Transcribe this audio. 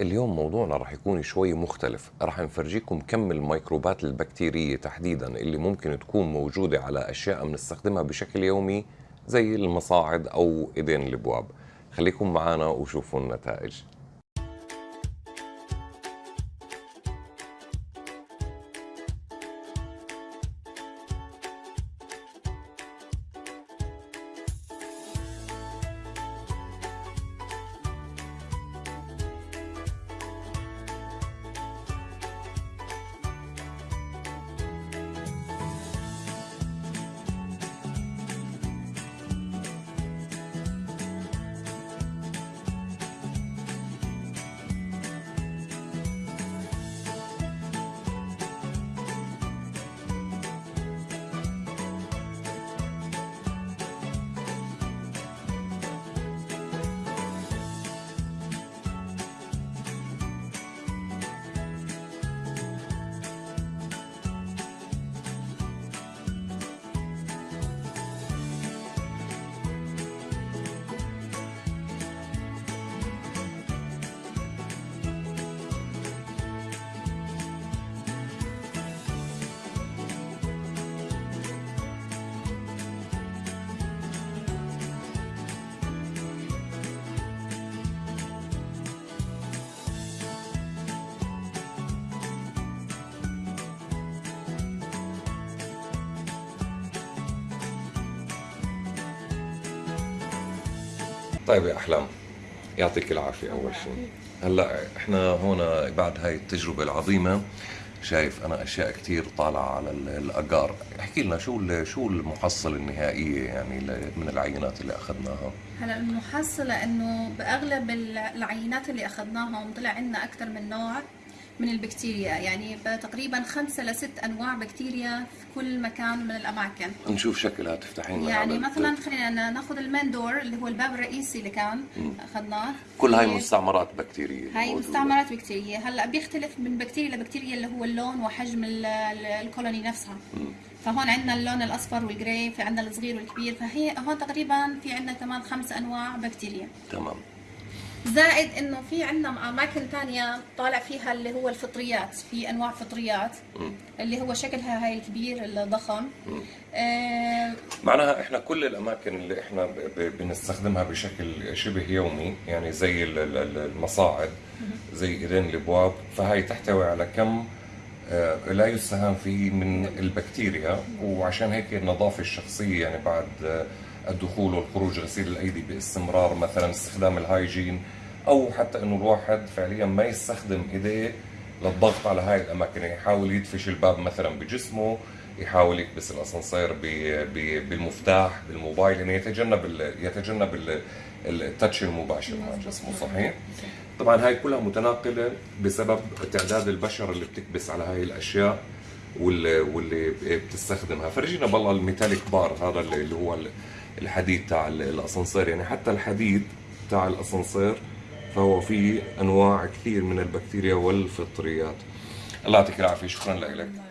اليوم موضوعنا رح يكون شوي مختلف. رح نفرجيكم كم الميكروبات البكتيرية تحديدا اللي ممكن تكون موجودة على أشياء بنستخدمها بشكل يومي زي المصاعد أو إيدين الأبواب. خليكم معنا وشوفوا النتائج. طيب يا أحلام يعطيك العافية أول شيء هلأ إحنا هون بعد هاي التجربة العظيمة شايف أنا أشياء كثير طالعة على الاجار احكي لنا شو شو المحصلة النهائية يعني من العينات اللي أخذناها؟ هلأ المحصلة إنه بأغلب العينات اللي اخذناهم طلع عندنا أكثر من نوع. من البكتيريا. يعني تقريبا خمسة لست أنواع بكتيريا في كل مكان من الأماكن. نشوف شكلها تفتحين يعني مثلا خلينا نأخذ المين دور اللي هو الباب الرئيسي اللي كان أخذناه. كل هاي مستعمرات بكتيرية هاي مستعمرات بكتيرية. هلأ بيختلف من بكتيريا لبكتيريا اللي هو اللون وحجم الكولوني نفسها. مم. فهون عندنا اللون الأصفر والجراي في عندنا الصغير والكبير. فهي هون تقريبا في عندنا كمان خمس أنواع بكتيريا. تمام. زائد إنه في عندنا أماكن ثانية طالع فيها اللي هو الفطريات في أنواع فطريات. اللي هو شكلها هاي الكبير الضخم. آه معناها إحنا كل الأماكن اللي إحنا بنستخدمها بشكل شبه يومي يعني زي المصاعد زي إيدين الأبواب فهي تحتوي على كم آه لا يستهان فيه من البكتيريا وعشان هيك النظافة الشخصية يعني بعد آه الدخول والخروج غسيل الأيدي باستمرار مثلا استخدام الهايجين أو حتى إنه الواحد فعليا ما يستخدم ايديه للضغط على هاي الأماكن. يعني يحاول يدفش الباب مثلا بجسمه يحاول يكبس الأسانسير بالمفتاح بالموبايل يعني يتجنب يتجنب ال touch المباشر. مع جسمه صحيح؟ طبعا هاي كلها متناقلة بسبب تعداد البشر اللي بتكبس على هاي الأشياء واللي واللي بتستخدمها. فرجينا بالله ال metallic bar هذا اللي هو الحديد تاع الأسانسير. يعني حتى الحديد تاع الأسانسير فهو فيه أنواع كثير من البكتيريا والفطريات. الله يعطيك العافية. شكرا لك.